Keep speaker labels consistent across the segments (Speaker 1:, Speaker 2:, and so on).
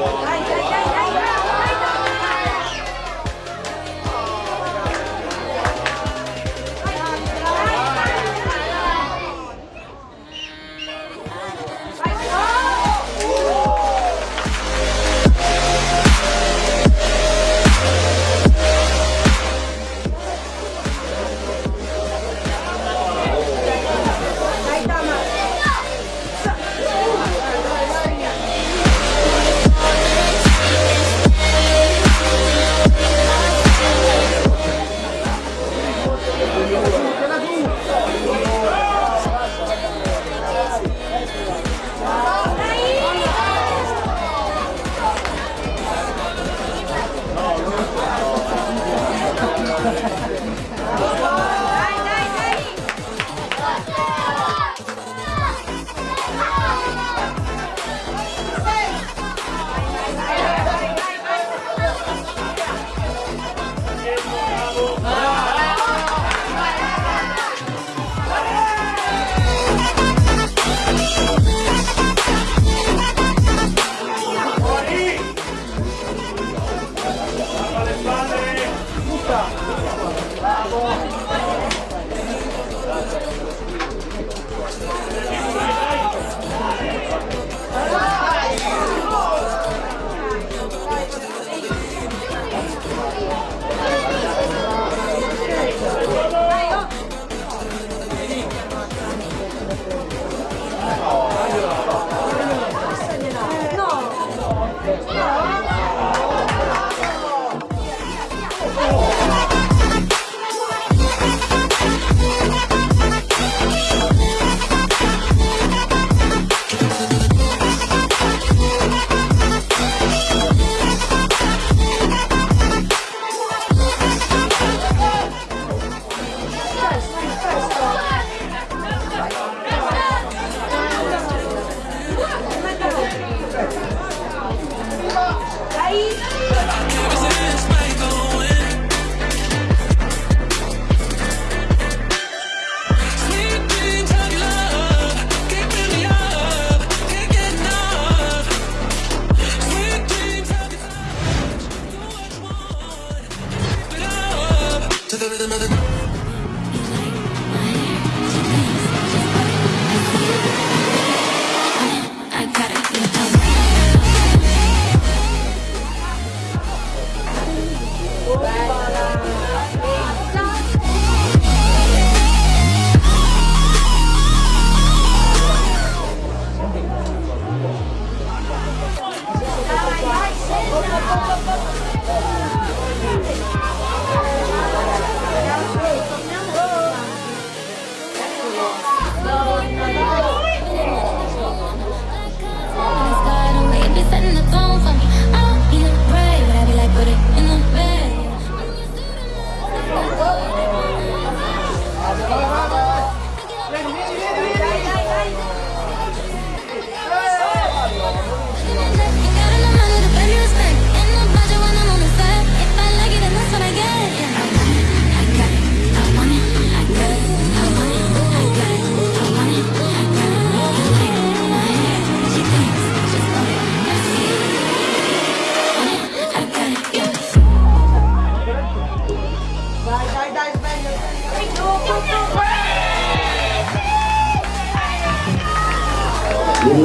Speaker 1: は。Yeah.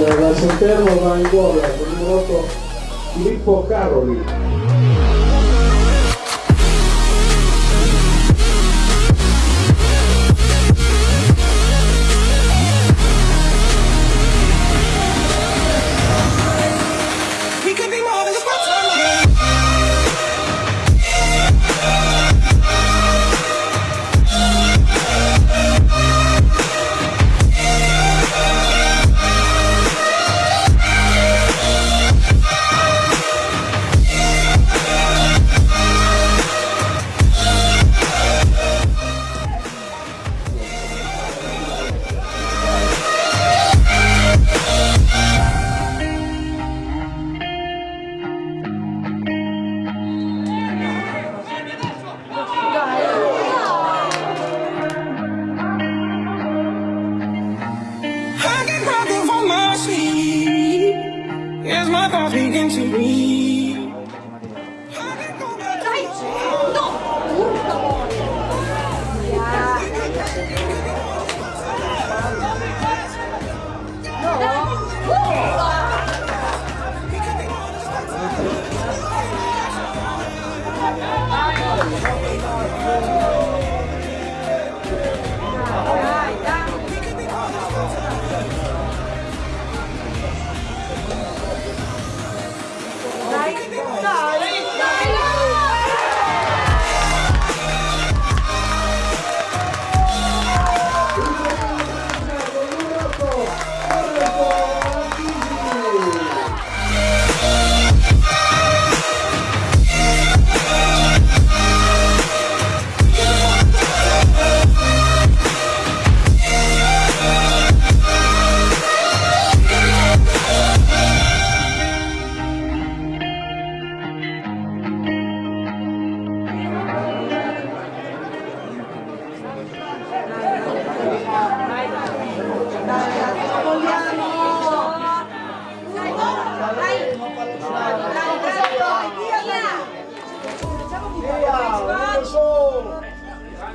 Speaker 1: Il rasenterno va in gol con il 8 Filippo Caroli my thoughts begin to read.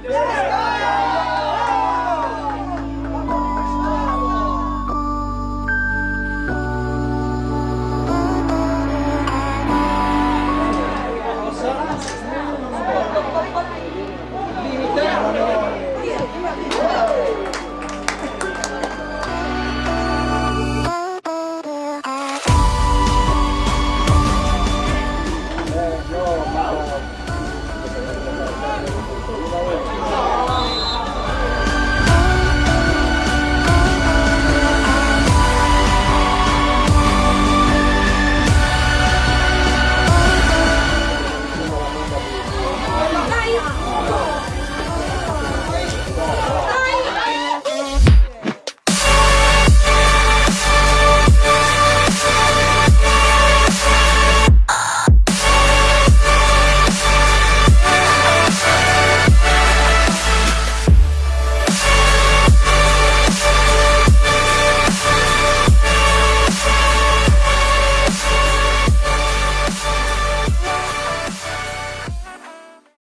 Speaker 1: Yeah.